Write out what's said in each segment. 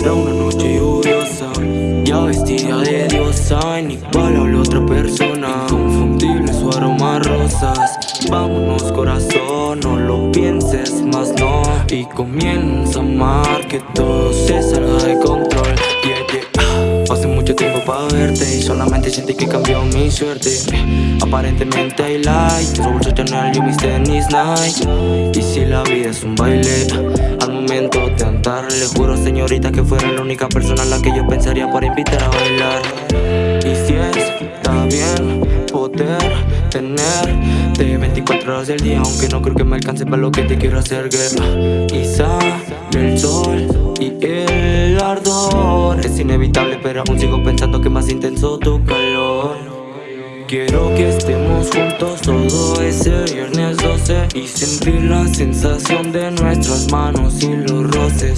Era una noche lluviosa Ya vestida de diosa Ni igual a otra persona. Inconfundible su aroma rosas. Vámonos corazón, no lo pienses más no. Y comienza a amar que todo se salga de control. Yeah. Hace mucho tiempo para verte Y solamente sentí que cambió mi suerte. Aparentemente hay light Su bolso Chanel y mis tenis Nike Y si la vida es un baile de Le juro señorita que fuera la única persona a la que yo pensaría para invitar a bailar. Y si está bien poder tenerte 24 horas del día Aunque no creo que me alcance para lo que te quiero hacer guerra. Y sale el sol y el ardor. Es inevitable pero aún sigo pensando que más intenso tu calor. Quiero que estemos juntos todo ese viernes 12 Y sentir la sensación de nuestras manos y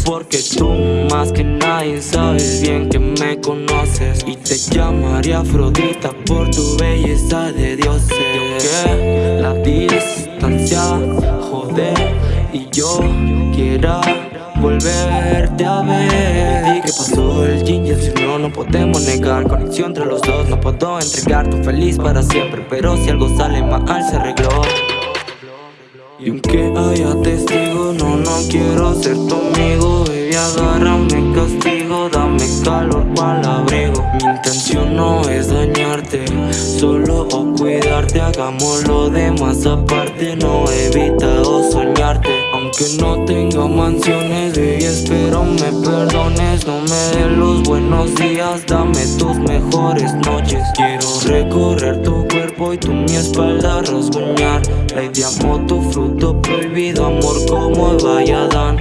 Porque tú más que nadie sabes bien que me conoces. Y te llamaré Afrodita por tu belleza de dioses. Que la distancia jode y yo quiera volverte a ver. ¿Y qué pasó el ginger? Si no, no podemos negar Conexión entre los dos, no puedo entregar Tu feliz para siempre, pero si algo sale mal se arregló y aunque haya testigo, no, no quiero ser tu amigo Baby, agárrame castigo, dame calor para el abrigo. Mi intención no es dañarte, solo cuidarte Hagamos lo demás aparte, no he evitado soñarte. Aunque no tenga mansiones, baby, espero me perdones No me des los buenos días, dame tus mejores noches. Quiero recorrer tu cuerpo y tú mi espalda rasguñar Lady amo tu fruto prohibido, amor como Valladan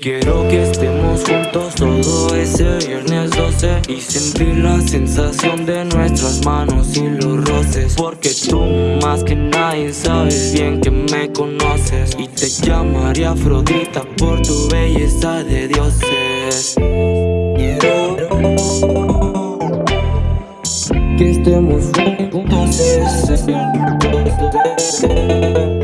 Quiero que estemos juntos todo ese viernes 12 Y sentir la sensación de nuestras manos y los roces. Porque tú más que nadie sabes bien que me conoces Y te llamaré Afrodita por tu belleza de dioses Thank you.